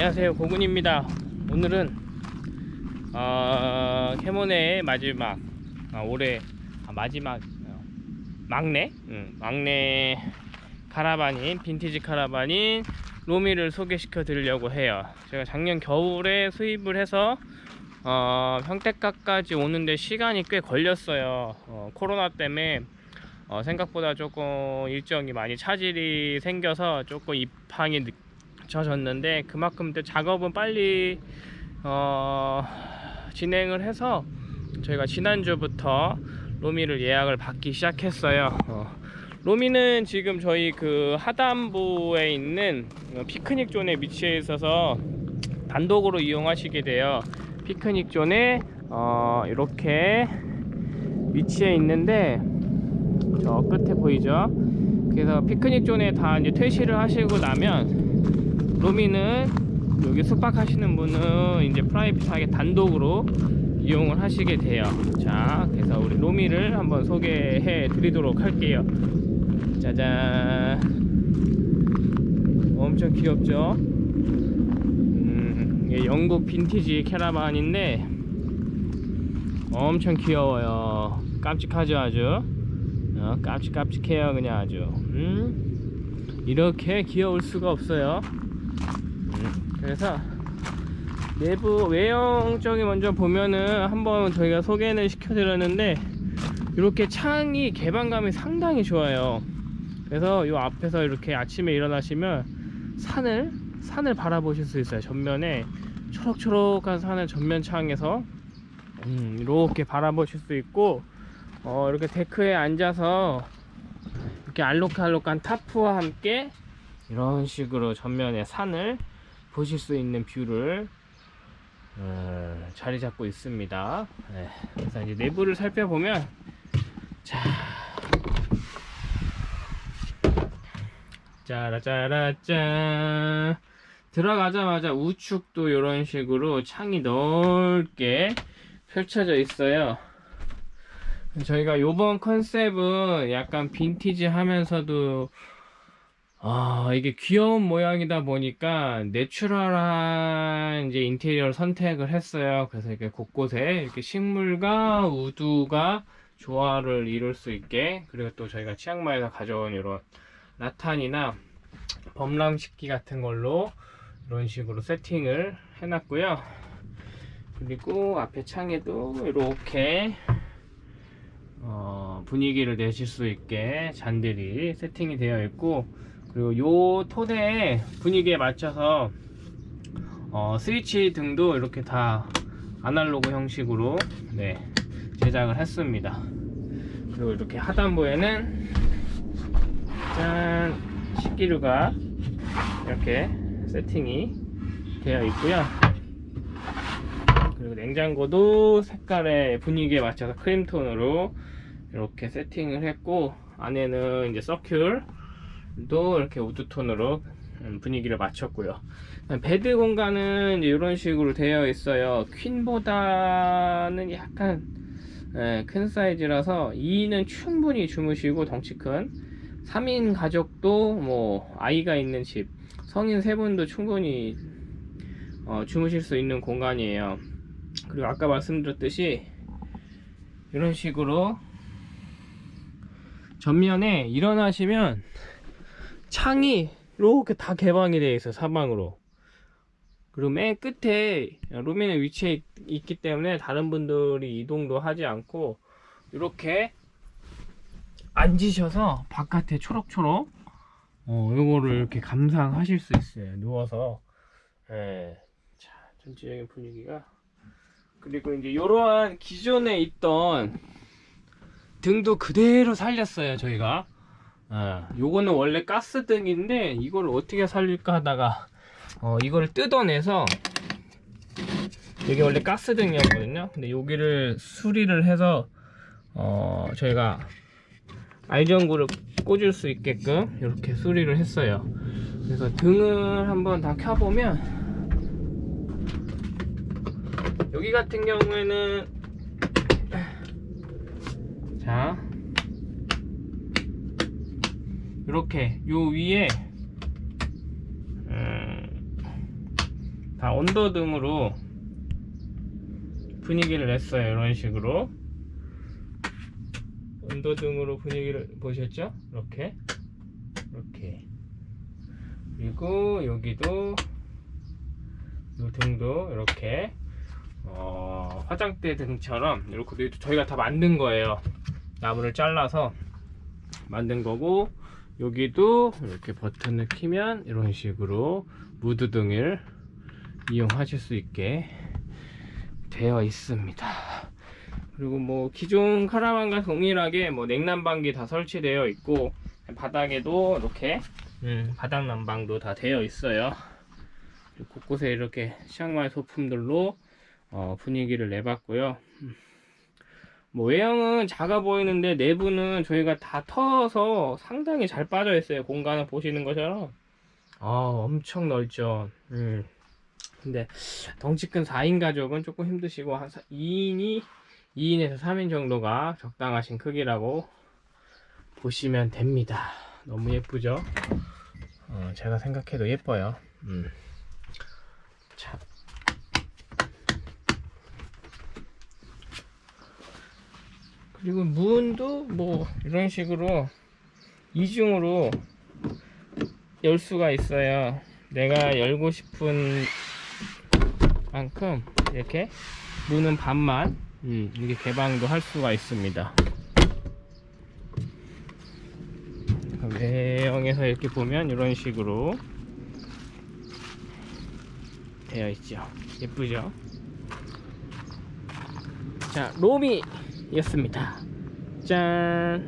안녕하세요. 고군입니다. 오늘은 어, 캐모네의 마지막 아, 올해 아, 마지막 어, 막내? 응, 막내 카라반인 빈티지 카라반인 로미를 소개시켜 드리려고 해요. 제가 작년 겨울에 수입을 해서 어, 평택까지 오는데 시간이 꽤 걸렸어요. 어, 코로나 때문에 어, 생각보다 조금 일정이 많이 차질이 생겨서 조금 입항이 늦 춰졌는데 그만큼 또 작업은 빨리 어, 진행을 해서 저희가 지난주부터 로미를 예약을 받기 시작했어요. 어, 로미는 지금 저희 그 하단부에 있는 어, 피크닉 존에 위치해 있어서 단독으로 이용하시게 돼요. 피크닉 존에 어, 이렇게 위치해 있는데 저 끝에 보이죠? 그래서 피크닉 존에 다 이제 퇴실을 하시고 나면 로미는 여기 숙박하시는 분은 이제 프라이빗하게 단독으로 이용을 하시게 돼요. 자 그래서 우리 로미를 한번 소개해 드리도록 할게요. 짜잔. 엄청 귀엽죠? 음, 영국 빈티지 캐러반인데 엄청 귀여워요. 깜찍하죠 아주? 어, 깜찍깜찍해요 그냥 아주. 음? 이렇게 귀여울 수가 없어요. 음, 그래서 내부 외형적인 먼저 보면은 한번 저희가 소개를 시켜드렸는데 이렇게 창이 개방감이 상당히 좋아요. 그래서 이 앞에서 이렇게 아침에 일어나시면 산을 산을 바라보실 수 있어요. 전면에 초록초록한 산을 전면 창에서 음, 이렇게 바라보실 수 있고 어, 이렇게 데크에 앉아서 이렇게 알록알록한 tarp와 함께 이런 식으로 전면에 산을 보실 수 있는 view를 어, 자리 잡고 있습니다. 네, 그래서 이제 내부를 살펴보면 자 짜라짜라짠 들어가자마자 우측도 이런 식으로 창이 넓게 펼쳐져 있어요. 저희가 요번 컨셉은 약간 빈티지 하면서도 아 이게 귀여운 모양이다 보니까 내추럴한 이제 인테리어를 선택을 했어요. 그래서 이렇게 곳곳에 이렇게 식물과 우두가 조화를 이룰 수 있게 그리고 또 저희가 치앙마이에서 가져온 이런 라탄이나 범람 식기 같은 걸로 이런 식으로 세팅을 해놨고요. 그리고 앞에 창에도 이렇게 어, 분위기를 내실 수 있게 잔들이 세팅이 되어 있고 그리고 요 토대의 분위기에 맞춰서 어, 스위치 등도 이렇게 다 아날로그 형식으로 네, 제작을 했습니다. 그리고 이렇게 하단부에는 짠 식기류가 이렇게 세팅이 되어 있고요. 그리고 냉장고도 색깔의 분위기에 맞춰서 크림톤으로 이렇게 세팅을 했고 안에는 이제 서큘레이터도 이렇게 wood톤으로 분위기를 맞췄고요. bed 공간은 이런 식으로 되어 있어요. 퀸보다는 약간 예, 큰 사이즈라서 2는 충분히 주무시고 덩치 큰. 3인 가족도 뭐 아이가 있는 집 성인 세 분도 충분히 어, 주무실 수 있는 공간이에요. 그리고 아까 말씀드렸듯이 이런 식으로 전면에 일어나시면 창이 이렇게 다 개방이 되어 있어요 사방으로. 그리고 맨 끝에 루미는 위치해 있기 때문에 다른 분들이 이동도 하지 않고 이렇게 앉으셔서 바깥에 초록초록 어, 요거를 이렇게 감상하실 수 있어요 누워서. 예. 자 전체적인 분위기가. 그리고 이제 이러한 기존에 있던 등도 그대로 살렸어요 저희가 어, 요거는 원래 가스등인데 이걸 어떻게 살릴까 하다가 어, 이거를 뜯어내서 이게 원래 가스등이었거든요. 근데 여기를 수리를 해서 어, 저희가 알전구를 꽂을 수 있게끔 이렇게 수리를 했어요. 그래서 등을 한번 다 켜보면 여기 같은 경우에는 자 이렇게 요 위에 음, 다 언더등으로 분위기를 냈어요. 이런 식으로. 언더등으로 분위기를 보셨죠? 이렇게. 이렇게. 그리고 여기도 이 등도 이렇게 어, 화장대 등처럼 이렇게 저희가 다 만든 거예요. 나무를 잘라서 만든 거고 여기도 이렇게 버튼을 키면 이런 식으로 무드 등을 이용하실 수 있게 되어 있습니다. 그리고 뭐 기존 카라반과 동일하게 뭐 냉난방기 다 설치되어 있고 바닥에도 이렇게 음, 바닥 난방도 다 되어 있어요. 곳곳에 이렇게 시향마의 소품들로 어, 분위기를 내봤고요. 음. 뭐 외형은 작아 보이는데 내부는 저희가 다 터서 상당히 잘 빠져 있어요 공간을 보시는 것처럼. 아 엄청 넓죠. 음. 근데 덩치 큰 4인 가족은 조금 힘드시고 한 2인이 2인에서 3인 정도가 적당하신 크기라고 보시면 됩니다. 너무 예쁘죠? 어, 제가 생각해도 예뻐요. 음. 자. 그리고 문도 뭐 이런 식으로 이중으로 열 수가 있어요. 내가 열고 싶은 만큼 이렇게 문은 반만 음, 이렇게 개방도 할 수가 있습니다. 외형에서 이렇게 보면 이런 식으로 되어 있죠. 예쁘죠? 자 로미 였습니다. 짠